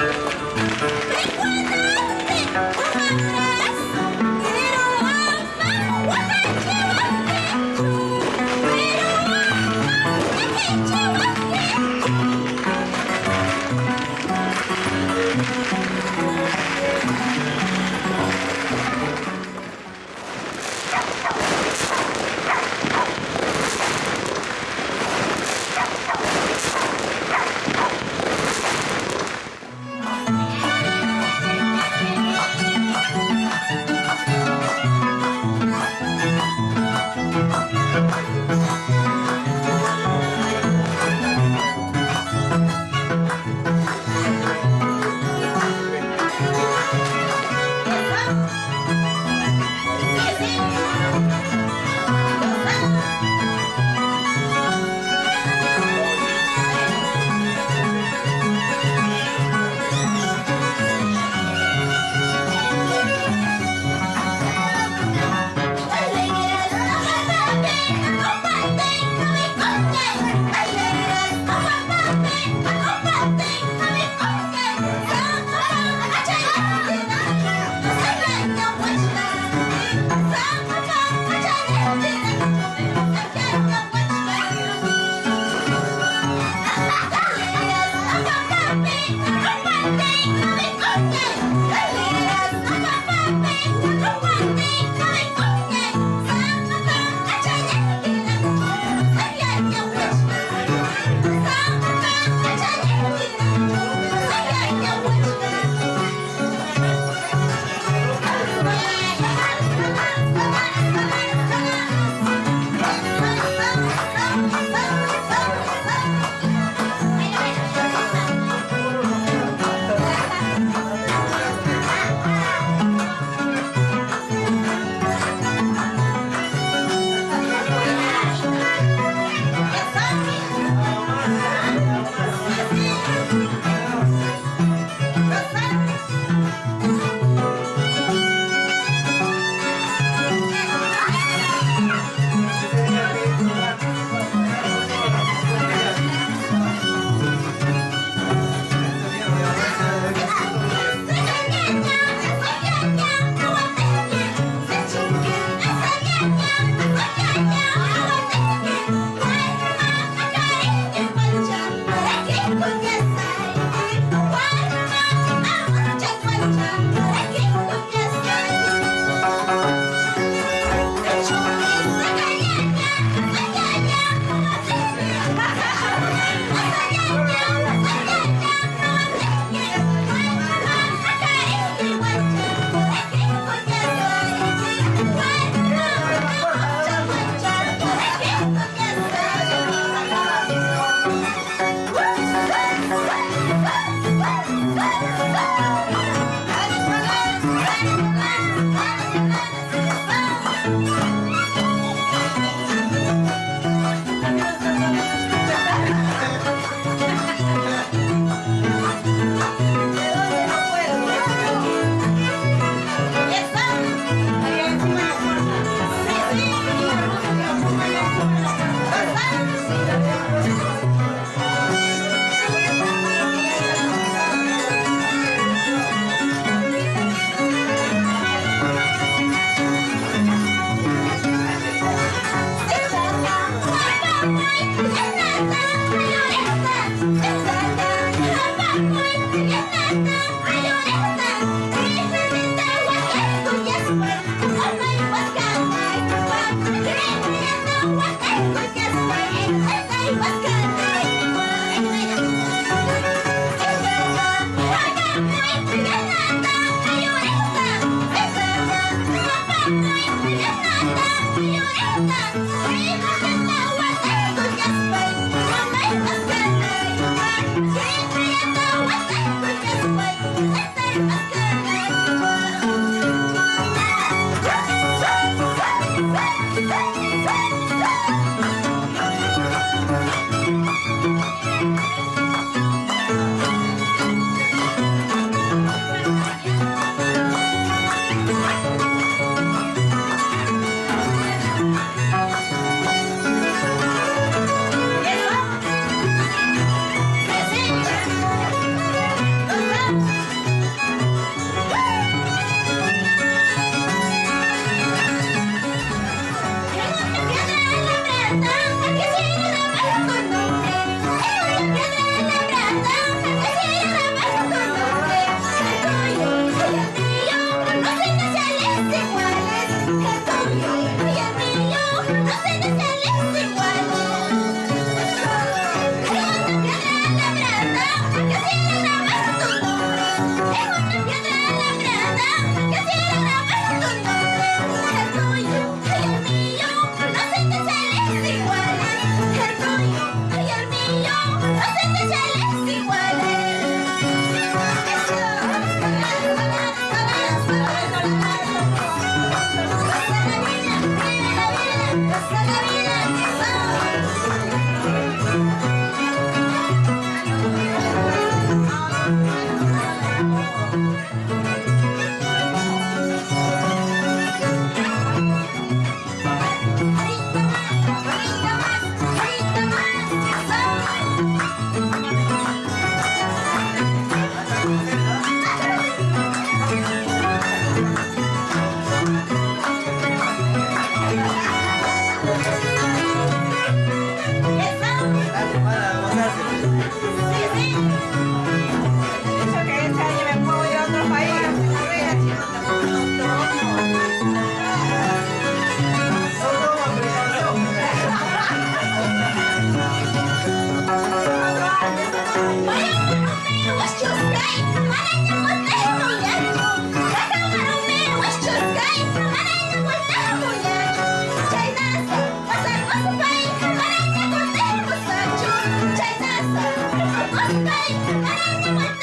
Enquanto Bye.